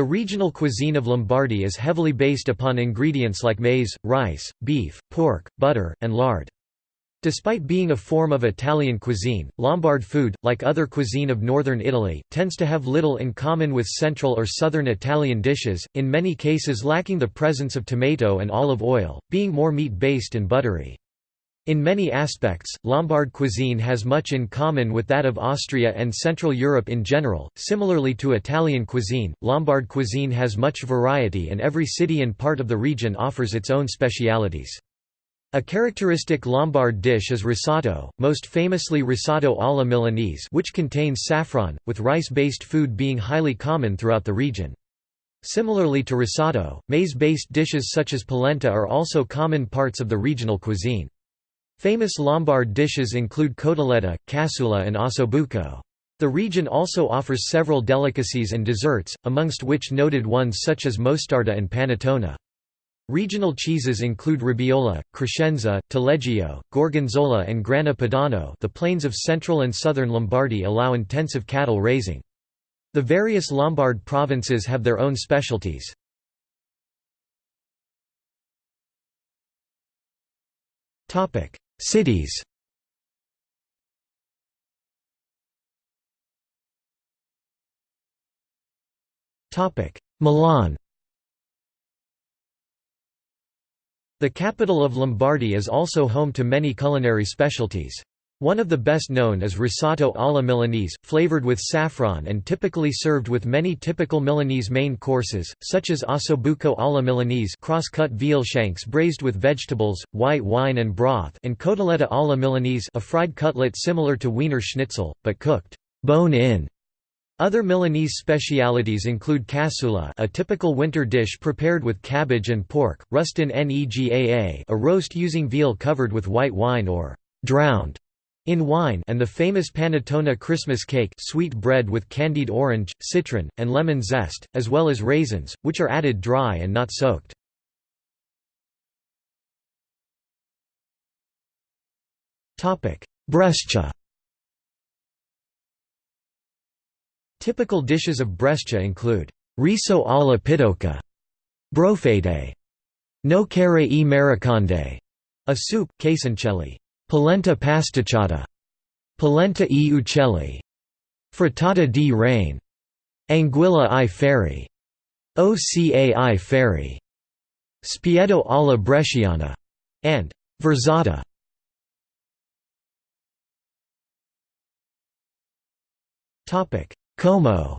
The regional cuisine of Lombardy is heavily based upon ingredients like maize, rice, beef, pork, butter, and lard. Despite being a form of Italian cuisine, Lombard food, like other cuisine of northern Italy, tends to have little in common with central or southern Italian dishes, in many cases lacking the presence of tomato and olive oil, being more meat-based and buttery. In many aspects, Lombard cuisine has much in common with that of Austria and Central Europe in general. Similarly to Italian cuisine, Lombard cuisine has much variety and every city and part of the region offers its own specialities. A characteristic Lombard dish is risotto, most famously risotto alla Milanese which contains saffron, with rice-based food being highly common throughout the region. Similarly to risotto, maize-based dishes such as polenta are also common parts of the regional cuisine. Famous Lombard dishes include cotoletta, cassola and ossobuco. The region also offers several delicacies and desserts, amongst which noted ones such as mostarda and panettone. Regional cheeses include Robiola, Crescenza, Taleggio, Gorgonzola and Grana Padano the plains of central and southern Lombardy allow intensive cattle raising. The various Lombard provinces have their own specialties. Cities. Milan. The capital of Lombardy is also home to many culinary specialties. One of the best known is risotto alla Milanese, flavored with saffron and typically served with many typical Milanese main courses, such as ossobuco alla Milanese cross-cut veal shanks braised with vegetables, white wine and broth and cotoletta alla Milanese a fried cutlet similar to Wiener Schnitzel, but cooked bone-in. Other Milanese specialities include cassola a typical winter dish prepared with cabbage and pork, rustin negaa a roast using veal covered with white wine or drowned in wine and the famous panettone Christmas cake sweet bread with candied orange, citron, and lemon zest, as well as raisins, which are added dry and not soaked. Brescia Typical dishes of Brescia include riso alla pitocca, brofete, nocere e mariconde, a soup, casoncelli, Polenta pasticciata. Polenta e uccelli. Frittata di rane. Anguilla i ferri. Oca i ferri. Spiedo alla bresciana. And versata. Como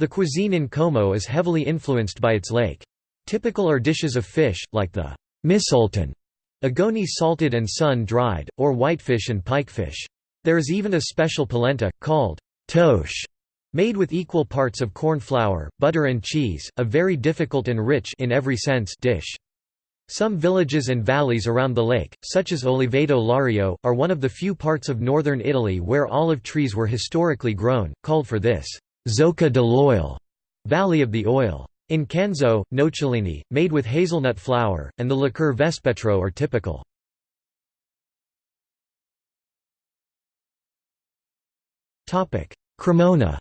The cuisine in Como is heavily influenced by its lake. Typical are dishes of fish, like the Missultin, agoni salted and sun-dried, or whitefish and pikefish. There is even a special polenta, called toche, made with equal parts of corn flour, butter and cheese, a very difficult and rich in every sense dish. Some villages and valleys around the lake, such as Oliveto Lario, are one of the few parts of northern Italy where olive trees were historically grown, called for this Zocca dell'Oil, Valley of the Oil. In Canzo, nocciolini, made with hazelnut flour, and the liqueur Vespetro are typical. Cremona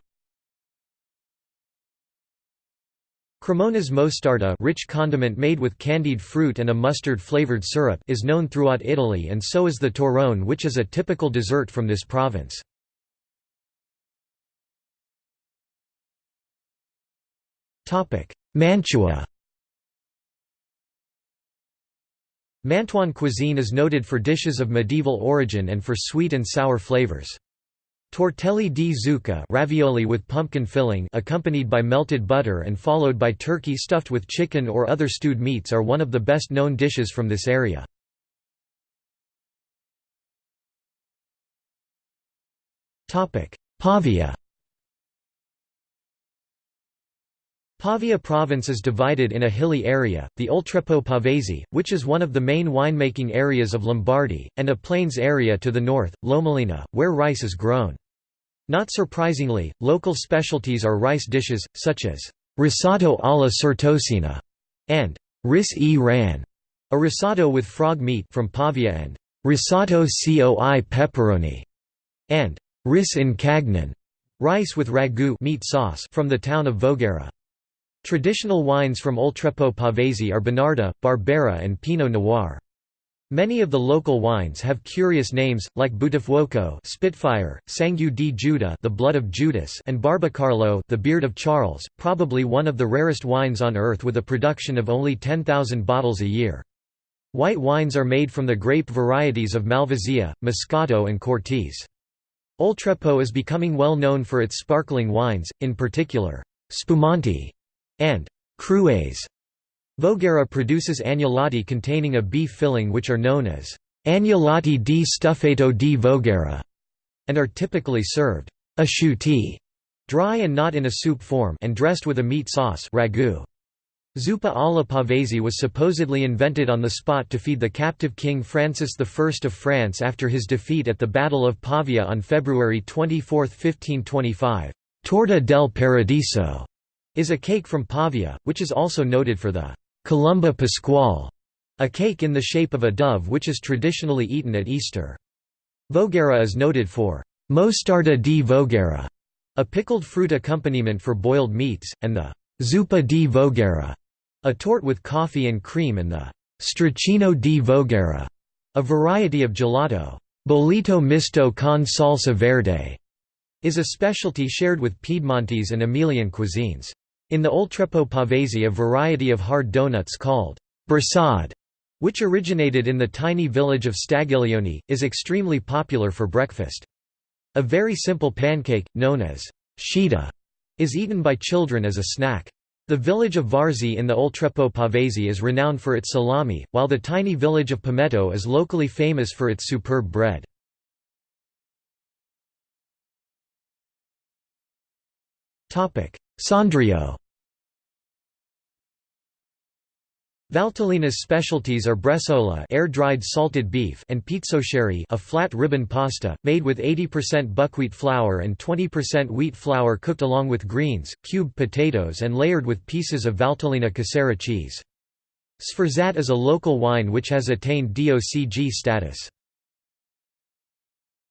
Cremona's mostarda rich condiment made with candied fruit and a mustard-flavored syrup is known throughout Italy and so is the torrone which is a typical dessert from this province. Mantua Mantuan cuisine is noted for dishes of medieval origin and for sweet and sour flavors. Tortelli di zucca ravioli with pumpkin filling accompanied by melted butter and followed by turkey stuffed with chicken or other stewed meats are one of the best known dishes from this area. Pavia Pavia province is divided in a hilly area, the Oltrepo Pavese, which is one of the main winemaking areas of Lombardy, and a plains area to the north, Lomellina, where rice is grown. Not surprisingly, local specialties are rice dishes, such as risotto alla certosina and ris e ran, a risotto with frog meat from Pavia and risotto coi pepperoni, and ris in cagnan, rice with ragu meat sauce from the town of Voghera. Traditional wines from Oltrepo Pavese are Bonarda, Barbera and Pinot Noir. Many of the local wines have curious names, like Buttafuoco Spitfire, Sangue di Giuda the blood of Judas and Barbacarlo the beard of Charles, probably one of the rarest wines on earth with a production of only 10,000 bottles a year. White wines are made from the grape varieties of Malvasia, Moscato and Cortese. Oltrepo is becoming well known for its sparkling wines, in particular, Spumante and Crues. Voghera produces agnolotti containing a beef filling which are known as agnolotti di stufato di Voghera and are typically served asciutti, dry and not in a soup form and dressed with a meat sauce ragu. Zuppa alla Pavesi was supposedly invented on the spot to feed the captive King Francis I of France after his defeat at the Battle of Pavia on February 24, 1525. Torta del Paradiso is a cake from Pavia, which is also noted for the Colomba Pasquale, a cake in the shape of a dove which is traditionally eaten at Easter. Voghera is noted for mostarda di Voghera, a pickled fruit accompaniment for boiled meats, and the zuppa di Voghera, a tort with coffee and cream and the stracchino di Voghera, a variety of gelato. Bollito misto con salsa verde is a specialty shared with Piedmontese and Emilian cuisines. In the Oltrepo Pavese a variety of hard donuts called bersad, which originated in the tiny village of Stagiglione, is extremely popular for breakfast. A very simple pancake, known as shita, is eaten by children as a snack. The village of Varzi in the Oltrepo Pavese is renowned for its salami, while the tiny village of Pometo is locally famous for its superb bread. Sondrio Valtellina's specialties are bresaola air-dried salted beef and pizzoccheri a flat ribbon pasta, made with 80% buckwheat flour and 20% wheat flour cooked along with greens, cubed potatoes and layered with pieces of Valtellina casera cheese. Sforzat is a local wine which has attained DOCG status.